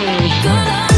Good.